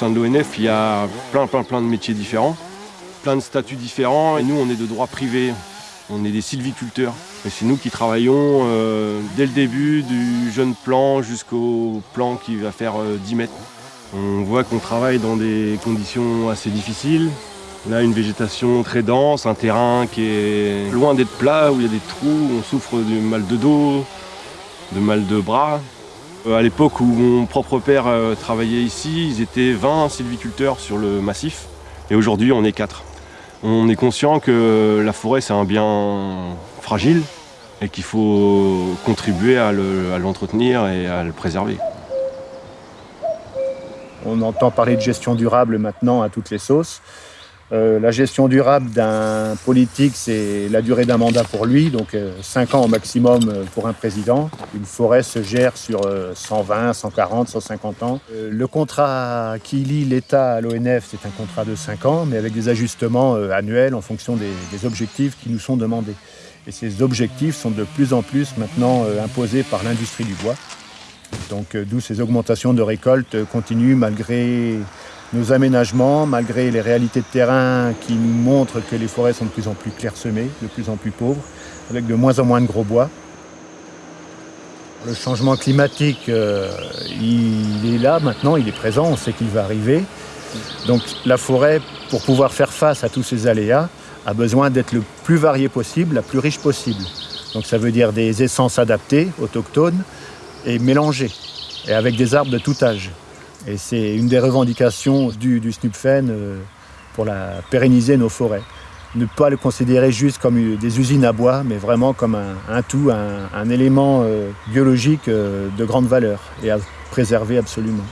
sein de l'ONF, il y a plein, plein, plein de métiers différents, plein de statuts différents. Et nous, on est de droit privé. On est des sylviculteurs. Et c'est nous qui travaillons euh, dès le début du jeune plan jusqu'au plan qui va faire 10 mètres. On voit qu'on travaille dans des conditions assez difficiles. On a une végétation très dense, un terrain qui est loin d'être plat, où il y a des trous, on souffre du mal de dos, de mal de bras. Euh, à l'époque où mon propre père euh, travaillait ici, ils étaient 20 sylviculteurs sur le massif, et aujourd'hui on est 4. On est conscient que la forêt c'est un bien fragile et qu'il faut contribuer à l'entretenir et à le préserver. On entend parler de gestion durable maintenant à toutes les sauces. Euh, la gestion durable d'un politique, c'est la durée d'un mandat pour lui, donc 5 euh, ans au maximum euh, pour un président. Une forêt se gère sur 120, 140, 150 ans. le contrat qui lie l'État à l'ONF, c'est un contrat de 5 ans, mais avec des ajustements annuels en fonction des, objectifs qui nous sont demandés. Et ces objectifs sont de plus en plus maintenant imposés par l'industrie du bois. Donc d'où ces augmentations de récoltes continuent malgré nos aménagements, malgré les réalités de terrain qui nous montrent que les forêts sont de plus en plus clairsemées, de plus en plus pauvres, avec de moins en moins de gros bois. Le changement climatique, euh, il est là maintenant, il est présent, on sait qu'il va arriver. Donc la forêt, pour pouvoir faire face à tous ces aléas, a besoin d'être le plus varié possible, la plus riche possible. Donc ça veut dire des essences adaptées, autochtones, et mélangées, et avec des arbres de tout âge. Et c'est une des revendications du, du SNUPFEN euh, pour la, pérenniser nos forêts. Ne pas le considérer juste comme des usines à bois, mais vraiment comme un, tout, un, élément euh, biologique euh, de grande valeur et à préserver absolument.